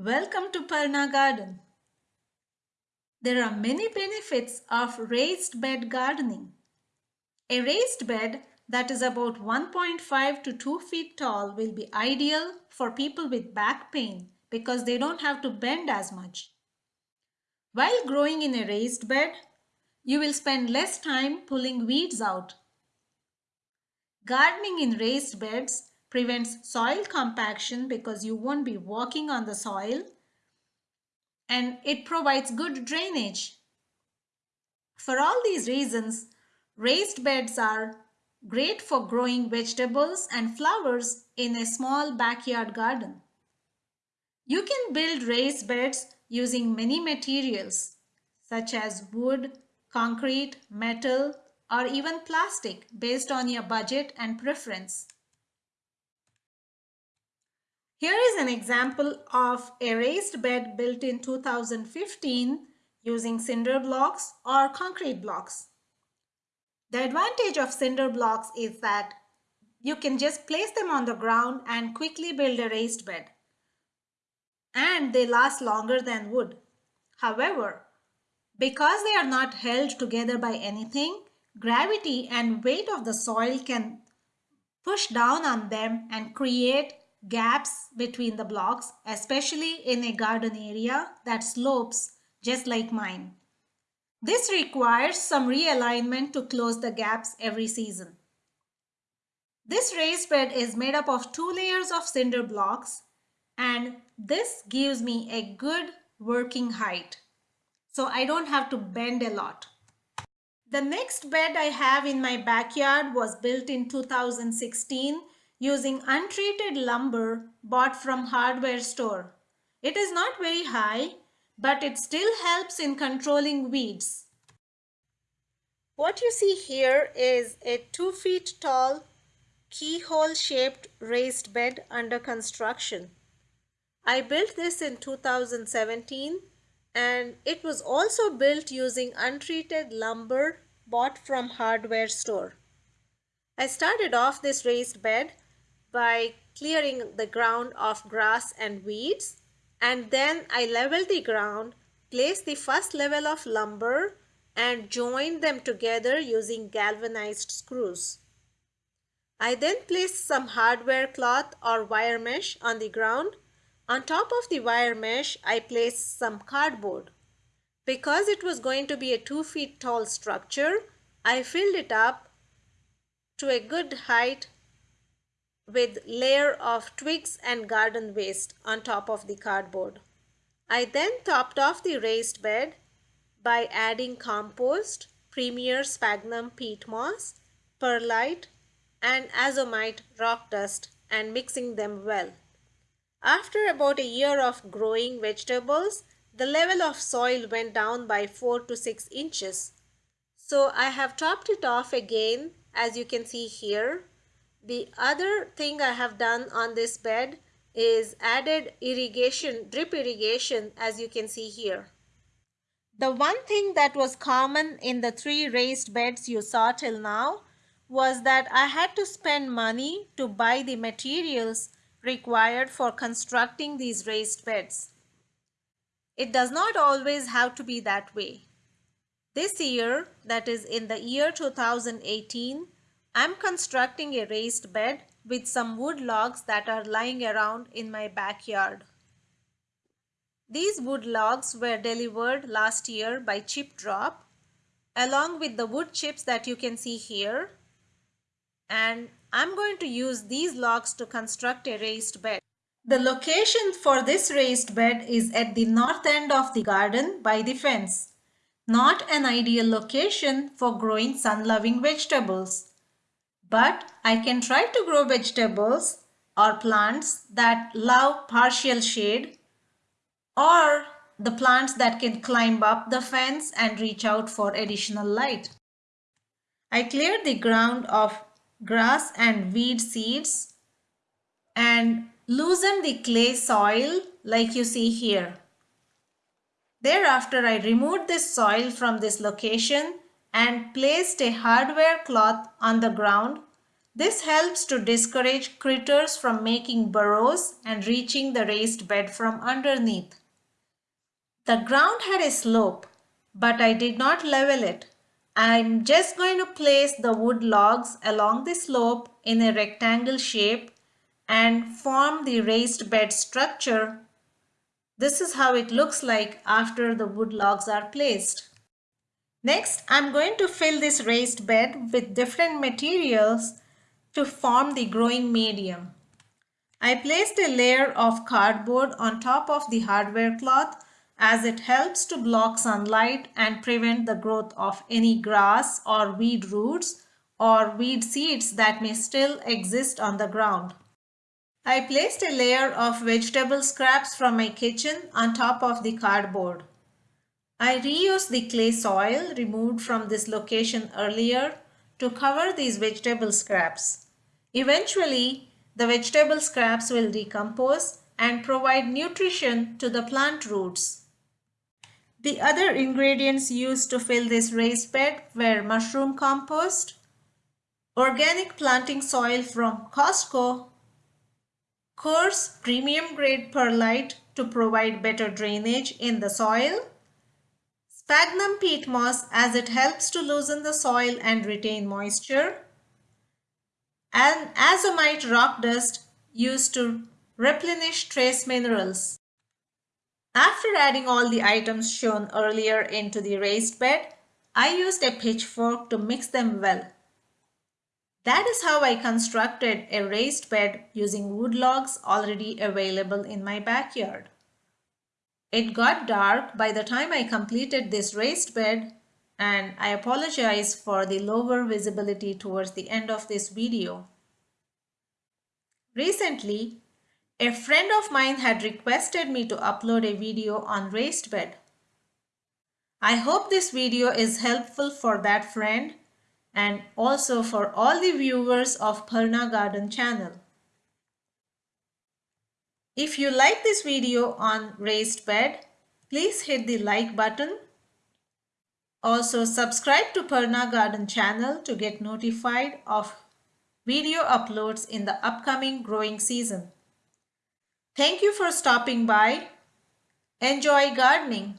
Welcome to Parna Garden. There are many benefits of raised bed gardening. A raised bed that is about 1.5 to 2 feet tall will be ideal for people with back pain because they don't have to bend as much. While growing in a raised bed, you will spend less time pulling weeds out. Gardening in raised beds prevents soil compaction because you won't be walking on the soil and it provides good drainage. For all these reasons, raised beds are great for growing vegetables and flowers in a small backyard garden. You can build raised beds using many materials such as wood, concrete, metal, or even plastic based on your budget and preference. Here is an example of a raised bed built in 2015 using cinder blocks or concrete blocks. The advantage of cinder blocks is that you can just place them on the ground and quickly build a raised bed. And they last longer than wood. However, because they are not held together by anything, gravity and weight of the soil can push down on them and create gaps between the blocks, especially in a garden area that slopes just like mine. This requires some realignment to close the gaps every season. This raised bed is made up of two layers of cinder blocks and this gives me a good working height. So I don't have to bend a lot. The next bed I have in my backyard was built in 2016 using untreated lumber bought from hardware store. It is not very high, but it still helps in controlling weeds. What you see here is a 2 feet tall keyhole shaped raised bed under construction. I built this in 2017 and it was also built using untreated lumber bought from hardware store. I started off this raised bed by clearing the ground of grass and weeds and then I level the ground, place the first level of lumber and join them together using galvanized screws. I then placed some hardware cloth or wire mesh on the ground. On top of the wire mesh, I placed some cardboard. Because it was going to be a 2 feet tall structure, I filled it up to a good height with layer of twigs and garden waste on top of the cardboard. I then topped off the raised bed by adding compost, premier sphagnum peat moss, perlite and azomite rock dust and mixing them well. After about a year of growing vegetables, the level of soil went down by 4 to 6 inches. So I have topped it off again as you can see here the other thing I have done on this bed is added irrigation, drip irrigation as you can see here. The one thing that was common in the three raised beds you saw till now was that I had to spend money to buy the materials required for constructing these raised beds. It does not always have to be that way. This year, that is in the year 2018, I'm constructing a raised bed with some wood logs that are lying around in my backyard. These wood logs were delivered last year by ChipDrop along with the wood chips that you can see here and I'm going to use these logs to construct a raised bed. The location for this raised bed is at the north end of the garden by the fence. Not an ideal location for growing sun-loving vegetables. But I can try to grow vegetables or plants that love partial shade or the plants that can climb up the fence and reach out for additional light. I cleared the ground of grass and weed seeds and loosened the clay soil like you see here. Thereafter, I removed this soil from this location and placed a hardware cloth on the ground This helps to discourage critters from making burrows and reaching the raised bed from underneath. The ground had a slope, but I did not level it. I'm just going to place the wood logs along the slope in a rectangle shape and form the raised bed structure. This is how it looks like after the wood logs are placed. Next, I'm going to fill this raised bed with different materials to form the growing medium. I placed a layer of cardboard on top of the hardware cloth as it helps to block sunlight and prevent the growth of any grass or weed roots or weed seeds that may still exist on the ground. I placed a layer of vegetable scraps from my kitchen on top of the cardboard. I reused the clay soil removed from this location earlier to cover these vegetable scraps. Eventually, the vegetable scraps will decompose and provide nutrition to the plant roots. The other ingredients used to fill this raised bed were mushroom compost, organic planting soil from Costco, coarse premium grade perlite to provide better drainage in the soil, sphagnum peat moss as it helps to loosen the soil and retain moisture, and azomite rock dust used to replenish trace minerals. After adding all the items shown earlier into the raised bed, I used a pitchfork to mix them well. That is how I constructed a raised bed using wood logs already available in my backyard. It got dark by the time I completed this raised bed and I apologize for the lower visibility towards the end of this video. Recently, a friend of mine had requested me to upload a video on raised bed. I hope this video is helpful for that friend and also for all the viewers of Parna Garden channel. If you like this video on raised bed, please hit the like button also subscribe to Parna Garden channel to get notified of video uploads in the upcoming growing season. Thank you for stopping by. Enjoy gardening.